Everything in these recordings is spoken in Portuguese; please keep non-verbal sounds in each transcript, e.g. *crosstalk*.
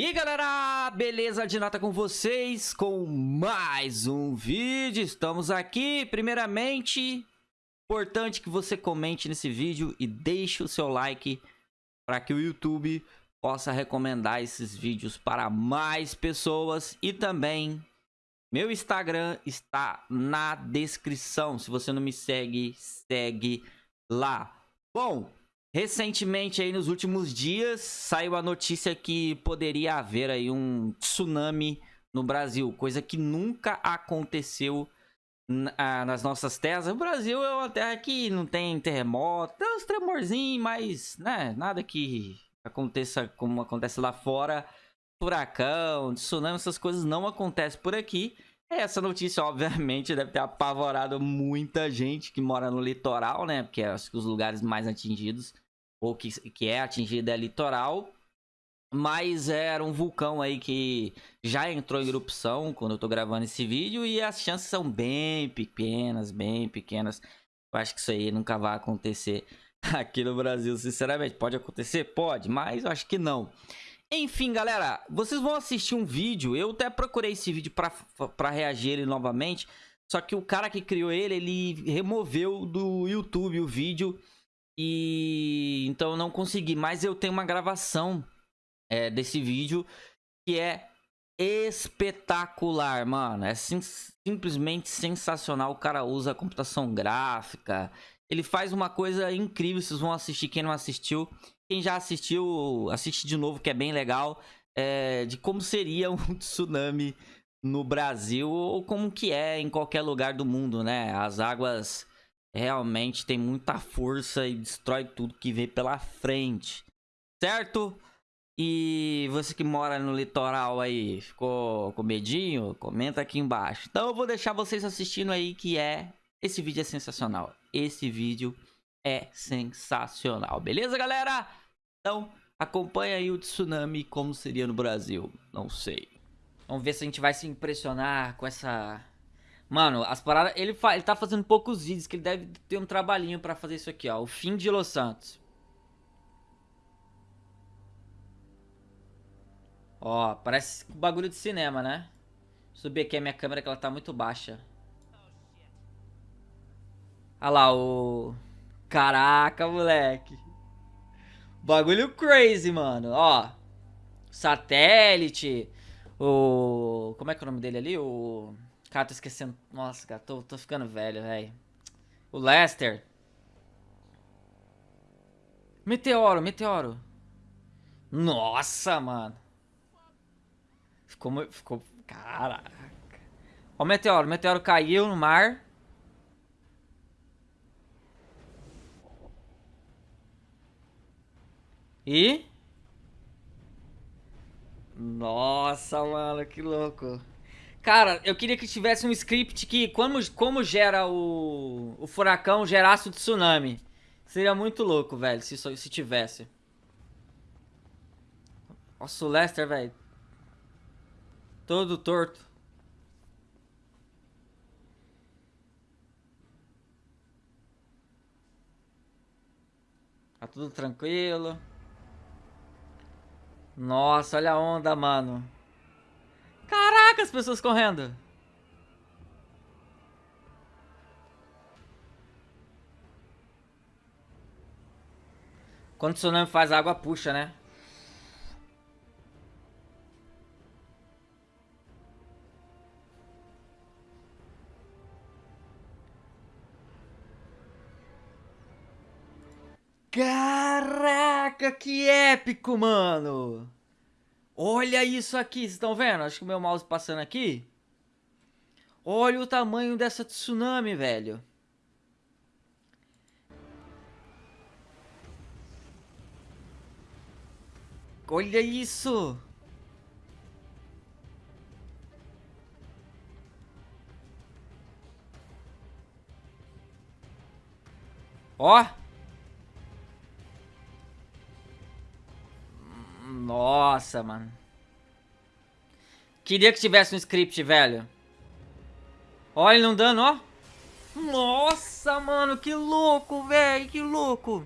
E galera, beleza de nota com vocês com mais um vídeo, estamos aqui, primeiramente, importante que você comente nesse vídeo e deixe o seu like para que o YouTube possa recomendar esses vídeos para mais pessoas. E também meu Instagram está na descrição, se você não me segue, segue lá. Bom, Recentemente, aí nos últimos dias, saiu a notícia que poderia haver aí um tsunami no Brasil, coisa que nunca aconteceu nas nossas terras. O Brasil é uma terra que não tem terremoto, tem uns tremorzinhos, mas né, nada que aconteça como acontece lá fora. Furacão, tsunami, essas coisas não acontecem por aqui. Essa notícia, obviamente, deve ter apavorado muita gente que mora no litoral, né? Porque acho que os lugares mais atingidos, ou que, que é atingido é litoral. Mas era um vulcão aí que já entrou em erupção quando eu tô gravando esse vídeo. E as chances são bem pequenas, bem pequenas. Eu acho que isso aí nunca vai acontecer *laughs* aqui no Brasil, sinceramente. Pode acontecer? Pode, mas eu acho que não. Enfim, galera, vocês vão assistir um vídeo. Eu até procurei esse vídeo pra reagir ele novamente. Só que o cara que criou ele, ele removeu do YouTube o vídeo. E então eu não consegui. Mas eu tenho uma gravação é, desse vídeo que é espetacular, mano. É sim, simplesmente sensacional. O cara usa computação gráfica. Ele faz uma coisa incrível. Vocês vão assistir. Quem não assistiu, quem já assistiu, assiste de novo, que é bem legal. É, de como seria *laughs* um tsunami no Brasil ou como que é em qualquer lugar do mundo, né? As águas realmente têm muita força e destrói tudo que vê pela frente, certo? E você que mora no litoral aí, ficou com medinho? Comenta aqui embaixo. Então eu vou deixar vocês assistindo aí que é... Esse vídeo é sensacional. Esse vídeo é sensacional. Beleza, galera? Então, acompanha aí o tsunami como seria no Brasil. Não sei. Vamos ver se a gente vai se impressionar com essa... Mano, as paradas... Ele, fa... ele tá fazendo poucos vídeos, que ele deve ter um trabalhinho pra fazer isso aqui, ó. O fim de Los Santos. Ó, parece bagulho de cinema, né? Subir aqui a minha câmera que ela tá muito baixa. Olha lá, o... Caraca, moleque. Bagulho crazy, mano. Ó. Satélite. O... Como é que é o nome dele ali? O... Cara, tô esquecendo. Nossa, cara, tô, tô ficando velho, velho. O Lester. Meteoro, meteoro. Nossa, mano. Ficou... Ficou... Caraca. Ó o meteoro. O meteoro caiu no mar. E... Nossa, mano, que louco. Cara, eu queria que tivesse um script que, como, como gera o, o furacão, gerasse o tsunami. Seria muito louco, velho, se, se tivesse. Nossa, o Lester, velho. Todo torto. Tá tudo tranquilo. Nossa, olha a onda, mano. Caraca, as pessoas correndo. Quando o tsunami faz, água puxa, né? Caraca, que épico, mano! Olha isso aqui, vocês estão vendo? Acho que o meu mouse passando aqui. Olha o tamanho dessa tsunami, velho. Olha isso! Ó! Nossa, mano. Queria que tivesse um script, velho. Olha ele não dando, ó. Nossa, mano, que louco, velho, que louco.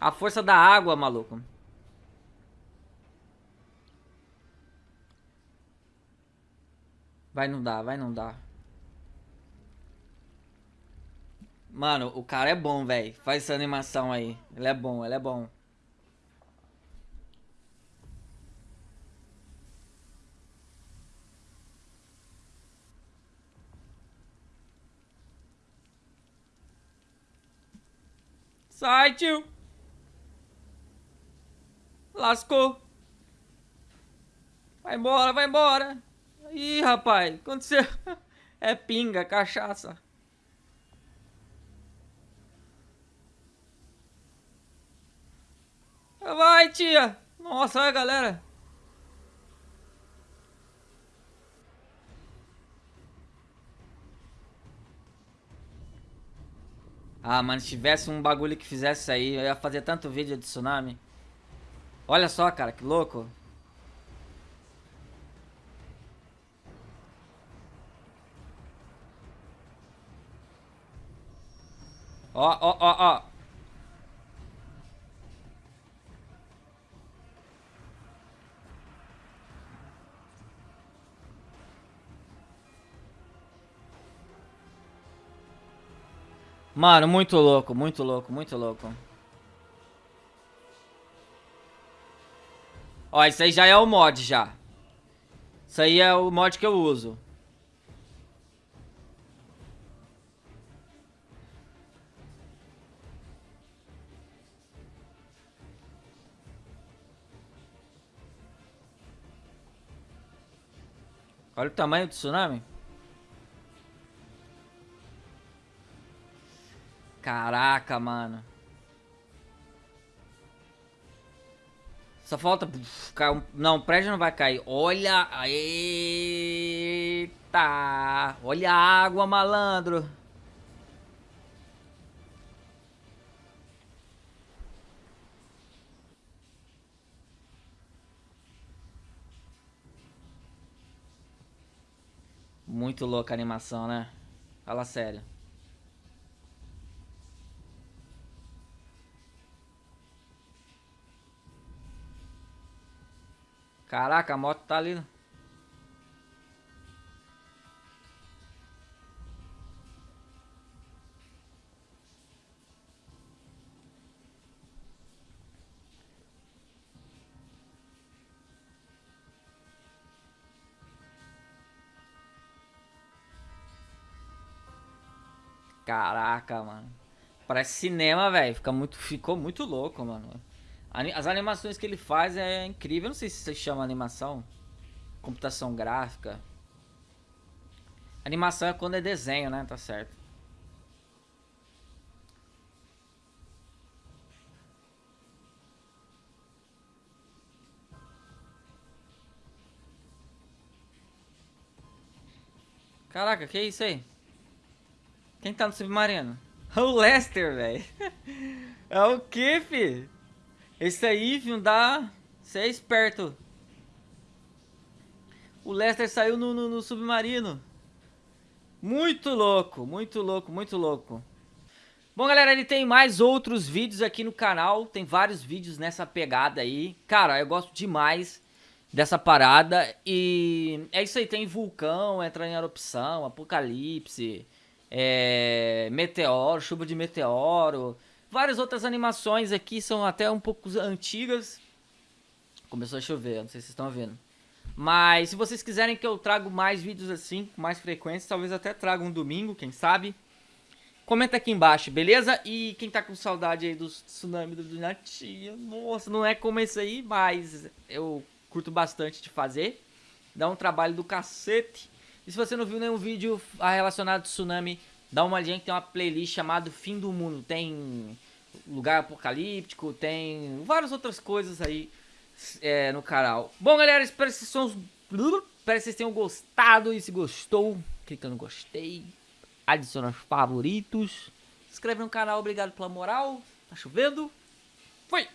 A força da água, maluco. Vai não dar, vai não dar. Mano, o cara é bom, velho. Faz essa animação aí. Ele é bom, ele é bom. Sai, tio. Lascou. Vai embora, vai embora. Ih, rapaz, aconteceu? *laughs* É pinga, cachaça. Vai, tia. Nossa, olha, galera. Ah, mano, se tivesse um bagulho que fizesse aí, eu ia fazer tanto vídeo de tsunami. Olha só, cara, que louco. Ó, ó, ó, ó. Mano, muito louco, muito louco, muito louco. Ó, isso aí já é o mod já. Isso aí é o mod que eu uso. Olha o tamanho do tsunami. Caraca, mano. Só falta... Não, o prédio não vai cair. Olha... Eita! Olha a água, malandro. Muito louca a animação, né? Fala sério. Caraca, a moto tá ali. Caraca, mano. Parece cinema, velho. Fica muito, ficou muito louco, mano. As animações que ele faz é incrível. Eu não sei se se chama animação. Computação gráfica. Animação é quando é desenho, né? Tá certo. Caraca, que é isso aí? Quem tá no submarino? *laughs* O Lester, velho. *laughs* É o que, fi? Esse aí, filho, dá... Você é esperto. O Lester saiu no, no, no, submarino. Muito louco, muito louco, muito louco. Bom, galera, ele tem mais outros vídeos aqui no canal. Tem vários vídeos nessa pegada aí. Cara, eu gosto demais dessa parada. E é isso aí, tem vulcão, entra em erupção, apocalipse, é, meteoro, chuva de meteoro... Várias outras animações aqui são até um pouco antigas. Começou a chover, não sei se vocês estão vendo. Mas se vocês quiserem que eu traga mais vídeos assim, com mais frequência, talvez até traga um domingo, quem sabe. Comenta aqui embaixo, beleza? E quem tá com saudade aí do tsunami do Natia, nossa, não é como esse aí, mas eu curto bastante de fazer. Dá um trabalho do cacete. E se você não viu nenhum vídeo relacionado ao tsunami, dá uma olhadinha que tem uma playlist chamada Fim do Mundo. Tem lugar apocalíptico, tem várias outras coisas aí é, no canal. Bom, galera, espero que, tenham, espero que vocês tenham gostado. E se gostou, clica no gostei, adiciona os favoritos, se inscreve no canal, obrigado pela moral. Tá chovendo. Fui!